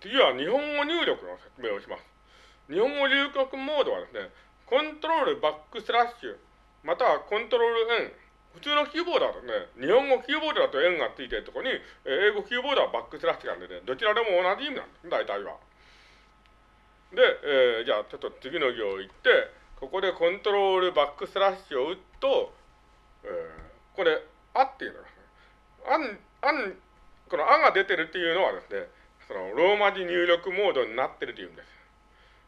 次は日本語入力の説明をします。日本語入力モードはですね、コントロールバックスラッシュ、またはコントロール N。普通のキーボードだとね、日本語キーボードだと N がついてるところに、英語キーボードはバックスラッシュなんでね、どちらでも同じ意味なんです、大体は。で、えー、じゃあちょっと次の行行って、ここでコントロールバックスラッシュを打つと、えー、これ、あっていうのは、あん、あん、このあが出てるっていうのはですね、そのローマ字入力モードになってるというんです。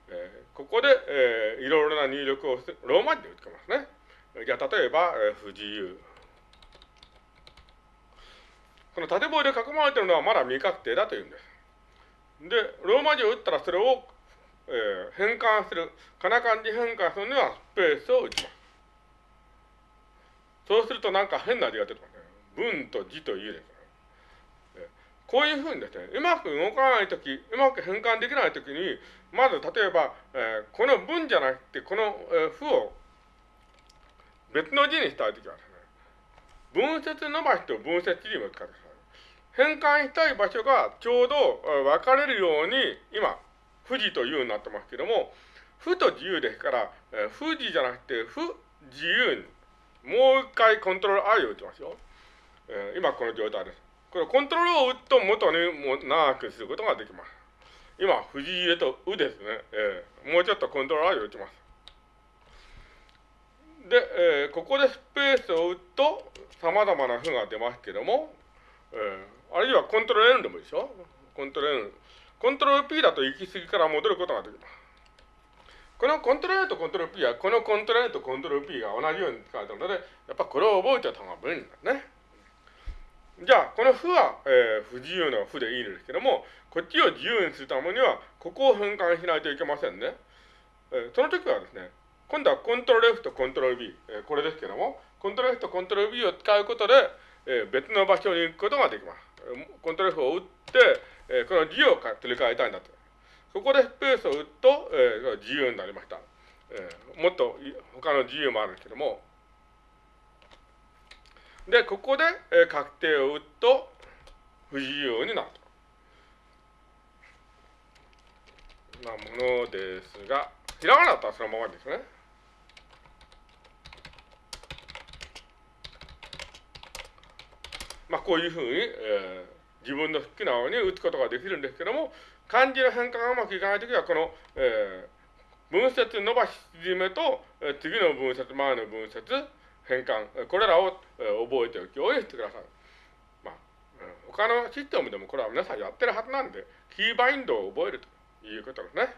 えー、ここで、えー、いろいろな入力をローマ字で打ってますね。じゃあ例えば、えー、不自由。この縦棒で囲まれてるのはまだ未確定だというんです。で、ローマ字を打ったらそれを、えー、変換する、かな漢字変換するにはスペースを打ちます。そうするとなんか変な字が出てますね。文と字というです。こういうふうにですね、うまく動かないとき、うまく変換できないときに、まず例えば、えー、この文じゃなくて、この、えー、符を別の字にしたいときはですね、分節伸ばしと分節字を使ってください。変換したい場所がちょうど分かれるように、今、不字というになってますけども、不と自由ですから、えー、不字じゃなくて、不自由に、もう一回コントロール I を打ちますよ。えー、今この状態です。これコントロールを打つと元にも長くすることができます。今、藤入れとうですね。えー、もうちょっとコントロールを打ちます。で、えー、ここでスペースを打つと様々な符が出ますけども、えー、あるいはコントロール N でもいいでしょ？コントロール N。コントロール P だと行き過ぎから戻ることができます。このコントロール N とコントロール P は、このコントロール N とコントロール P が同じように使われているので、やっぱこれを覚えておいた方が便利だね。じゃあ、この負は、えー、不自由な負でいいんですけども、こっちを自由にするためには、ここを変換しないといけませんね。えー、その時はですね、今度はコントロール F とコントロール B、えー、これですけども、コントロール F とコントロール B を使うことで、えー、別の場所に行くことができます。コントロール F を打って、えー、この字を取り替えたいんだと。ここでスペースを打つと、えー、自由になりました。えー、もっと他の自由もあるんですけども、で、ここで、確定を打つと不自由になると。なものですが、ひらがなだったらそのままですね。まあ、こういうふうに、えー、自分の好きなように打つことができるんですけども、漢字の変化がうまくいかないときは、この、えー、分節伸ばし縮めと、えー、次の分節、前の分節、変換、これらを覚えておきをしてください。まあ、他のシステムでもこれは皆さんやってるはずなんで、キーバインドを覚えるということですね。